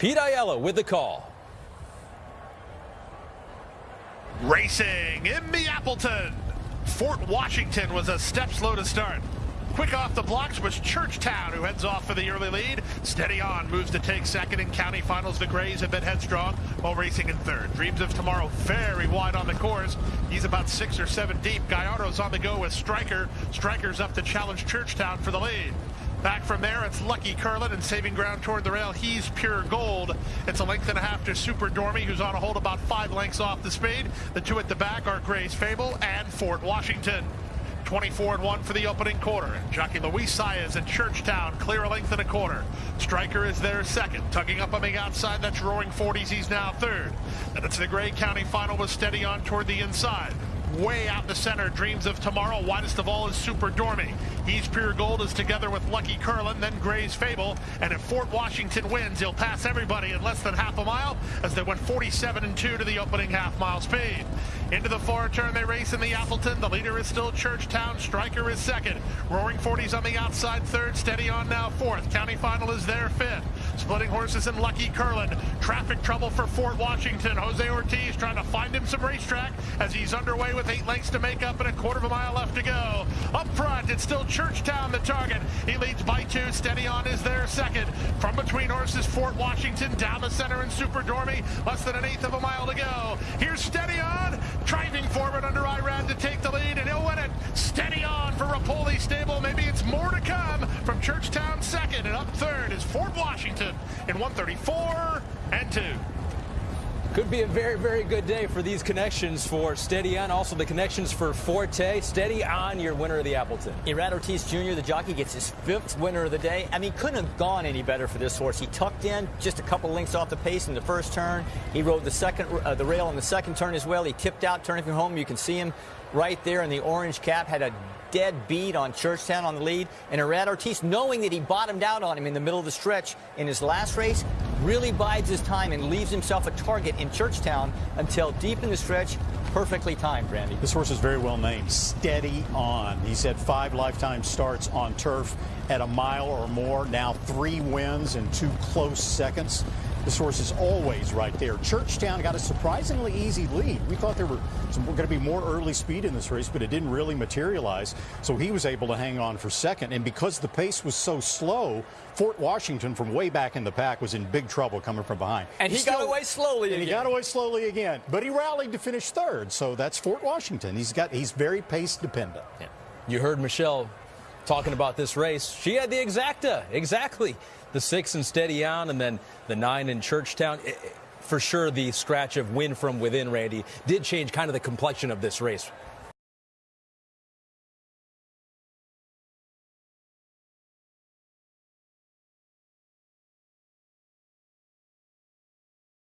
Pete Aiello with the call. Racing in the Appleton. Fort Washington was a step slow to start. Quick off the blocks was Churchtown, who heads off for the early lead. Steady on, moves to take second in county finals. The Grays have been headstrong while racing in third. Dreams of Tomorrow very wide on the course. He's about six or seven deep. Gallardo's on the go with Striker. Striker's up to challenge Churchtown for the lead. Back from there, it's Lucky Curlin and saving ground toward the rail. He's pure gold. It's a length and a half to Super Dormy, who's on a hold about five lengths off the speed. The two at the back are Gray's Fable and Fort Washington. 24 and 1 for the opening quarter. Jockey Luis Saez in Churchtown, clear a length and a quarter. Striker is there second. Tugging up on the outside, that's Roaring 40s. He's now third. And it's the Gray County final with steady on toward the inside way out the center. Dreams of Tomorrow. Widest of all is Super Dormy. He's Pure Gold is together with Lucky Curlin, then Gray's Fable. And if Fort Washington wins, he'll pass everybody in less than half a mile as they went 47 and 2 to the opening half mile speed. Into the far turn, they race in the Appleton. The leader is still Churchtown. Striker is second. Roaring 40s on the outside, third. Steady on now, fourth. County final is there, fifth. Splitting horses in Lucky Curlin. Traffic trouble for Fort Washington. Jose Ortiz trying to find him some racetrack as he's underway with eight lengths to make up and a quarter of a mile left to go. Up front, it's still Churchtown the target. He leads by two. Steady on is there second. From between horses, Fort Washington down the center in Super Dormy. Less than an eighth of a mile to go. Here's Steady on. Driving forward under Irad to take the lead, and he'll win it. Steady Repole Stable. Maybe it's more to come from Churchtown second, and up third is Fort Washington in 134 and 2. Could be a very, very good day for these connections for Steady On. Also, the connections for Forte. Steady On, your winner of the Appleton. Irad Ortiz Jr., the jockey, gets his fifth winner of the day. I mean, couldn't have gone any better for this horse. He tucked in just a couple lengths off the pace in the first turn. He rode the second, uh, the rail in the second turn as well. He tipped out, turning from home. You can see him right there in the orange cap. Had a dead beat on Churchtown on the lead. And Irad Ortiz, knowing that he bottomed out on him in the middle of the stretch in his last race, really bides his time and leaves himself a target in Churchtown until deep in the stretch. Perfectly timed, Randy. This horse is very well named. Steady on. He's had five lifetime starts on turf at a mile or more. Now three wins and two close seconds. This source is always right there. Churchtown got a surprisingly easy lead. We thought there were going to be more early speed in this race, but it didn't really materialize. So he was able to hang on for second. And because the pace was so slow, Fort Washington from way back in the pack was in big trouble coming from behind. And he, he got away slowly and again. he got away slowly again. But he rallied to finish third. So that's Fort Washington. He's got he's very pace dependent. Yeah. You heard Michelle talking about this race. She had the exacta. Exactly the six in Steady On, and then the nine in Churchtown. For sure, the scratch of win from within, Randy, did change kind of the complexion of this race.